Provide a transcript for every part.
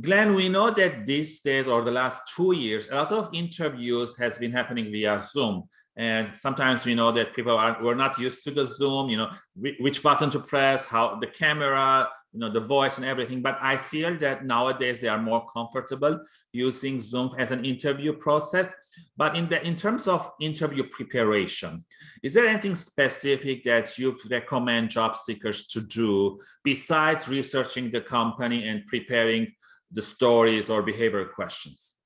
Glenn, we know that these days or the last two years, a lot of interviews has been happening via Zoom. And sometimes we know that people are were not used to the Zoom, you know, which button to press, how the camera, you know, the voice and everything. But I feel that nowadays they are more comfortable using Zoom as an interview process. But in the in terms of interview preparation, is there anything specific that you recommend job seekers to do besides researching the company and preparing the stories or behavioral questions?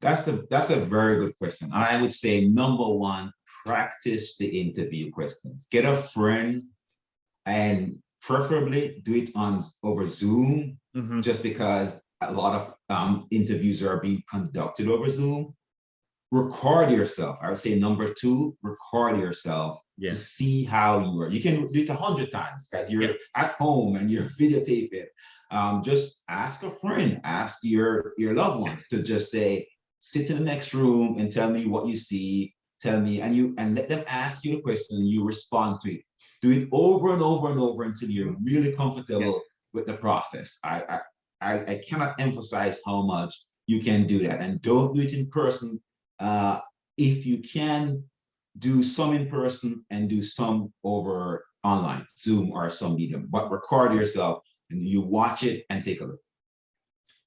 That's a that's a very good question. I would say number one, practice the interview questions. Get a friend and preferably do it on over Zoom, mm -hmm. just because a lot of um, interviews are being conducted over Zoom. Record yourself. I would say number two, record yourself to see how you are. You can do it a hundred times because you're at home and you're videotape it. Um, just ask a friend, ask your your loved ones to just say, sit in the next room and tell me what you see, tell me, and you and let them ask you a question and you respond to it. Do it over and over and over until you're really comfortable yeah. with the process. I, I, I cannot emphasize how much you can do that and don't do it in person. Uh, if you can do some in person and do some over online, Zoom or some medium, but record yourself and you watch it and take a look.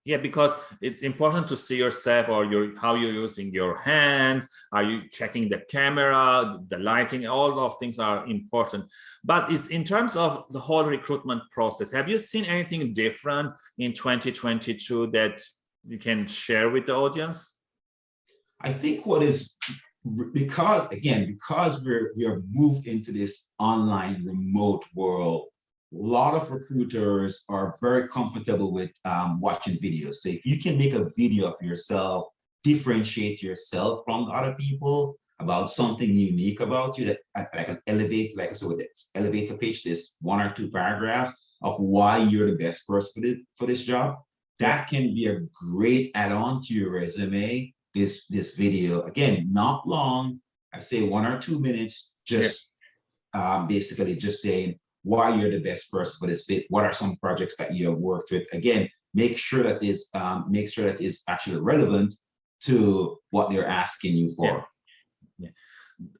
Yeah, because it's important to see yourself or your how you're using your hands. Are you checking the camera, the lighting? All of things are important. But it's in terms of the whole recruitment process. Have you seen anything different in 2022 that you can share with the audience? I think what is because again because we're we are moved into this online remote world lot of recruiters are very comfortable with um, watching videos. So if you can make a video of yourself, differentiate yourself from other people about something unique about you that like an elevate, like so with this elevator pitch, this one or two paragraphs of why you're the best person for this, for this job, that can be a great add-on to your resume. This this video, again, not long, I say one or two minutes, just yeah. um, basically just saying, why you're the best person for this fit, what are some projects that you have worked with. Again, make sure that is um, make sure that is actually relevant to what they're asking you for. Yeah. yeah.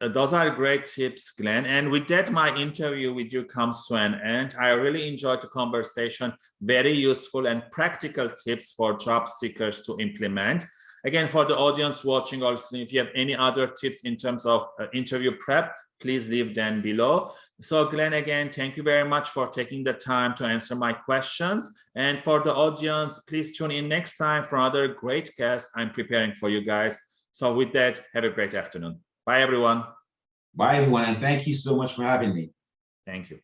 Uh, those are great tips, Glenn. And with that, my interview with you comes to an end. I really enjoyed the conversation, very useful and practical tips for job seekers to implement. Again, for the audience watching also, if you have any other tips in terms of uh, interview prep, please leave them below. So Glenn, again, thank you very much for taking the time to answer my questions. And for the audience, please tune in next time for another great guest I'm preparing for you guys. So with that, have a great afternoon. Bye, everyone. Bye, everyone. And thank you so much for having me. Thank you.